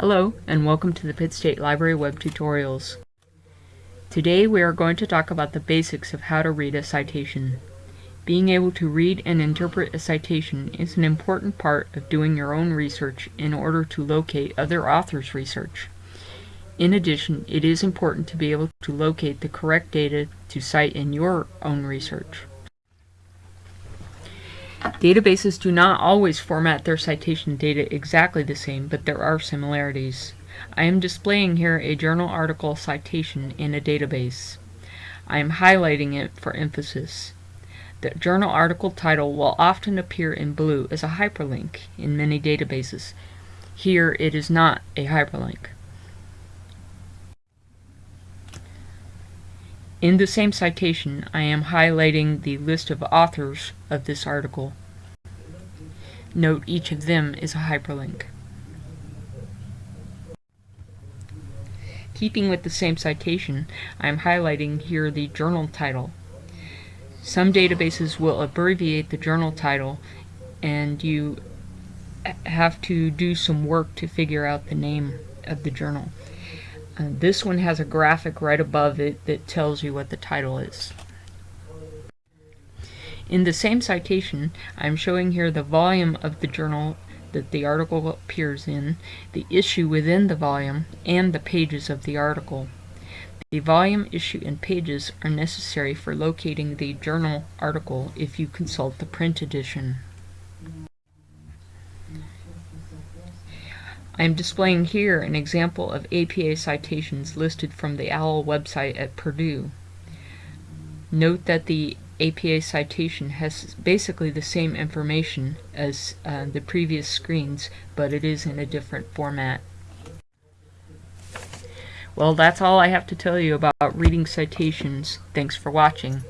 Hello, and welcome to the Pitt State Library web tutorials. Today we are going to talk about the basics of how to read a citation. Being able to read and interpret a citation is an important part of doing your own research in order to locate other authors' research. In addition, it is important to be able to locate the correct data to cite in your own research. Databases do not always format their citation data exactly the same, but there are similarities. I am displaying here a journal article citation in a database. I am highlighting it for emphasis. The journal article title will often appear in blue as a hyperlink in many databases. Here it is not a hyperlink. In the same citation, I am highlighting the list of authors of this article. Note each of them is a hyperlink. Keeping with the same citation, I am highlighting here the journal title. Some databases will abbreviate the journal title and you have to do some work to figure out the name of the journal. This one has a graphic right above it that tells you what the title is. In the same citation, I'm showing here the volume of the journal that the article appears in, the issue within the volume, and the pages of the article. The volume, issue, and pages are necessary for locating the journal article if you consult the print edition. I am displaying here an example of APA citations listed from the OWL website at Purdue. Note that the APA citation has basically the same information as uh, the previous screens, but it is in a different format. Well, that's all I have to tell you about reading citations. Thanks for watching.